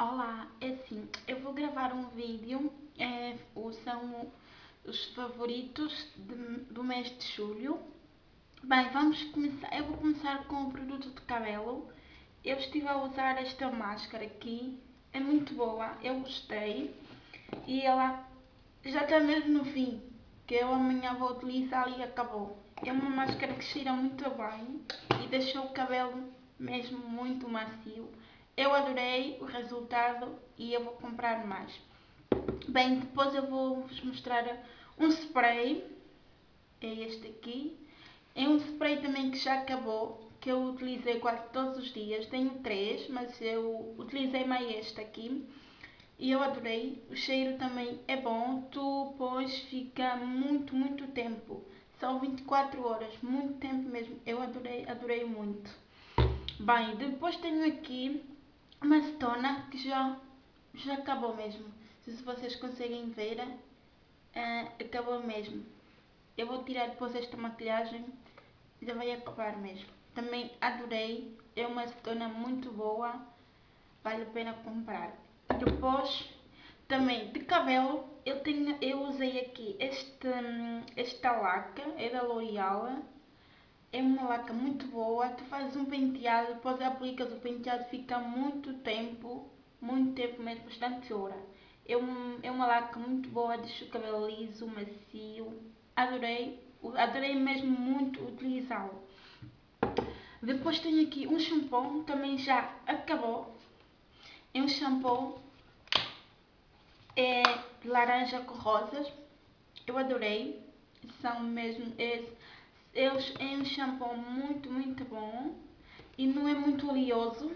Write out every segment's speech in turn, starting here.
Olá, é assim, eu vou gravar um vídeo, é, são os favoritos de, do mês de julho. Bem, vamos começar, eu vou começar com o produto de cabelo. Eu estive a usar esta máscara aqui, é muito boa, eu gostei. E ela já está mesmo no fim, que eu amanhã vou utilizar e acabou. É uma máscara que cheira muito bem e deixa o cabelo mesmo muito macio. Eu adorei o resultado e eu vou comprar mais. Bem, depois eu vou vos mostrar um spray. É este aqui. É um spray também que já acabou, que eu utilizei quase todos os dias. Tenho três, mas eu utilizei mais este aqui. E eu adorei. O cheiro também é bom. Tu pões, fica muito, muito tempo. São 24 horas, muito tempo mesmo. Eu adorei, adorei muito. Bem, depois tenho aqui uma acetona que já, já acabou mesmo. Se vocês conseguem ver, uh, acabou mesmo. Eu vou tirar depois esta maquilhagem, já vai acabar mesmo. Também adorei, é uma acetona muito boa, vale a pena comprar. Depois, também de cabelo, eu, tenho, eu usei aqui este, esta laca, é da L'Oreal, é uma laca muito boa, tu fazes um penteado, depois aplicas o penteado, fica muito tempo, muito tempo mesmo, bastante hora. É, um, é uma laca muito boa, deixa o cabelo liso, macio, adorei, adorei mesmo muito utilizá-lo. Depois tenho aqui um shampoo, também já acabou, é um shampoo é laranja com rosas, eu adorei, são mesmo, é, eles é um shampoo muito, muito bom e não é muito oleoso,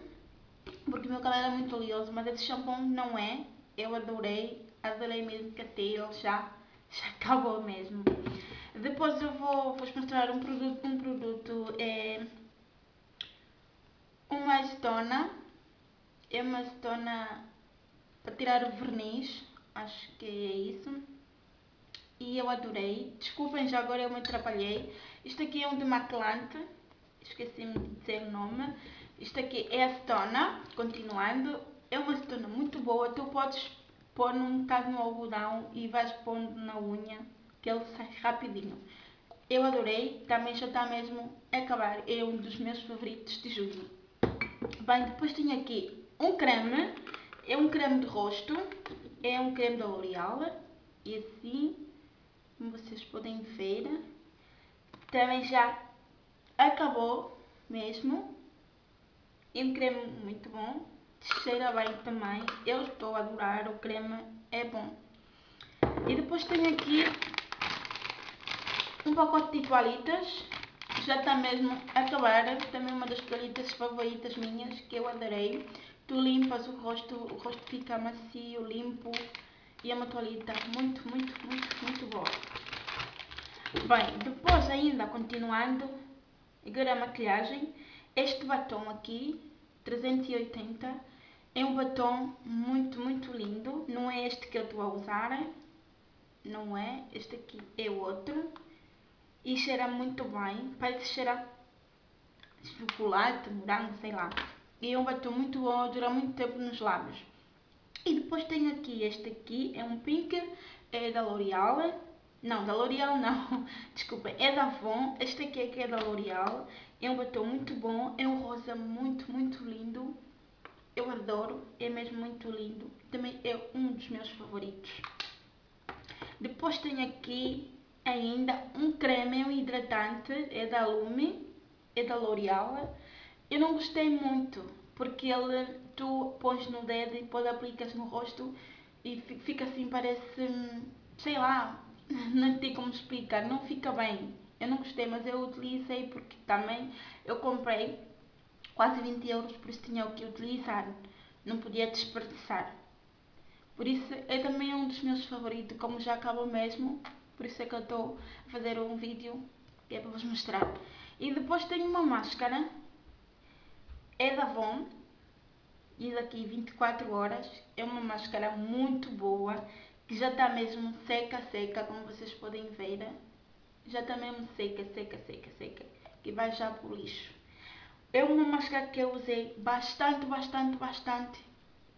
porque o meu cabelo é muito oleoso, mas esse shampoo não é. Eu adorei, adorei mesmo que até ele já, já acabou mesmo. Depois eu vou vos mostrar um produto, um produto é uma acetona, é uma acetona para tirar o verniz, acho que é isso e eu adorei. Desculpem, já agora eu me atrapalhei. Isto aqui é um demaquilante, esqueci-me de dizer o nome. Isto aqui é acetona, continuando. É uma acetona muito boa, tu podes pôr num bocado no algodão e vais pondo na unha, que ele sai rapidinho. Eu adorei, também já está mesmo a acabar, é um dos meus favoritos de julho. Bem, depois tenho aqui um creme, é um creme de rosto, é um creme da L'Oreal, e assim como vocês podem ver. Também já acabou mesmo. E um creme muito bom. Cheira bem também. Eu estou a adorar, o creme é bom. E depois tenho aqui um pacote de toalhitas. Já está mesmo a acabar. Também uma das toalhitas favoritas minhas que eu adorei. Tu limpas o rosto, o rosto fica macio, limpo. E é uma toalhita muito, muito, muito, muito boa. Bem, depois ainda continuando, agora a maquilhagem, este batom aqui, 380, é um batom muito, muito lindo. Não é este que eu estou a usar, não é, este aqui é outro. E cheira muito bem, parece cheirar chocolate, morango, sei lá. E é um batom muito bom, dura muito tempo nos lábios. E depois tenho aqui este aqui, é um pink, é da L'Oreal. Não, da L'Oreal não, desculpa, é da Avon. Este aqui é que é da L'Oreal. É um batom muito bom, é um rosa muito, muito lindo. Eu adoro, é mesmo muito lindo. Também é um dos meus favoritos. Depois tenho aqui ainda um creme, um hidratante, é da Lume, é da L'Oreal. Eu não gostei muito, porque ele, tu pões no dedo e depois aplicas no rosto e fica assim, parece, sei lá, não tem como explicar, não fica bem. Eu não gostei, mas eu utilizei porque também eu comprei quase 20 euros, por isso tinha o que utilizar, não podia desperdiçar. Por isso é também um dos meus favoritos, como já acabou mesmo, por isso é que eu estou a fazer um vídeo que é para vos mostrar. E depois tenho uma máscara é da Avon, diz aqui 24 horas, é uma máscara muito boa, que já está mesmo seca, seca, como vocês podem ver, já está mesmo seca, seca, seca, seca, que vai já para o lixo. É uma máscara que eu usei bastante, bastante, bastante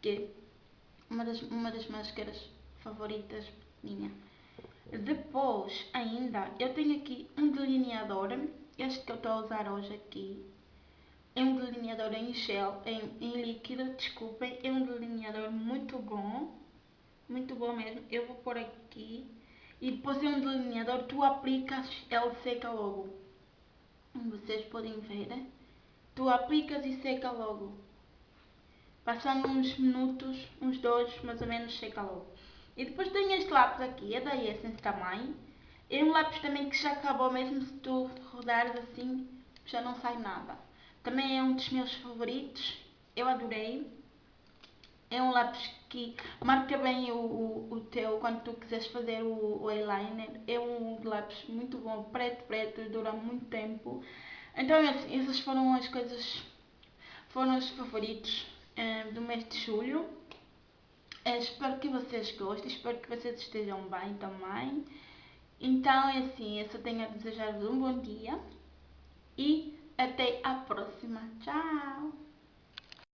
que é uma das, uma das máscaras favoritas minha. Depois, ainda, eu tenho aqui um delineador, este que eu estou a usar hoje aqui. É um delineador em gel, em, em líquido, desculpem. É um delineador muito bom, muito bom mesmo. Eu vou pôr aqui. E depois é um delineador, tu aplicas, ele seca logo. Vocês podem ver, né? Tu aplicas e seca logo. Passando uns minutos, uns dois, mais ou menos, seca logo. E depois tem este lápis aqui, é da Essence também. É um lápis também que já acabou, mesmo se tu rodares assim, já não sai nada. Também é um dos meus favoritos, eu adorei. É um lápis que marca bem o, o, o teu, quando tu quiseres fazer o, o eyeliner. É um lápis muito bom, preto, preto, dura muito tempo. Então essas foram as coisas, foram os favoritos uh, do mês de julho. É, espero que vocês gostem, espero que vocês estejam bem também. Então é assim, eu só tenho a desejar-vos um bom dia e até a próxima. Tchau!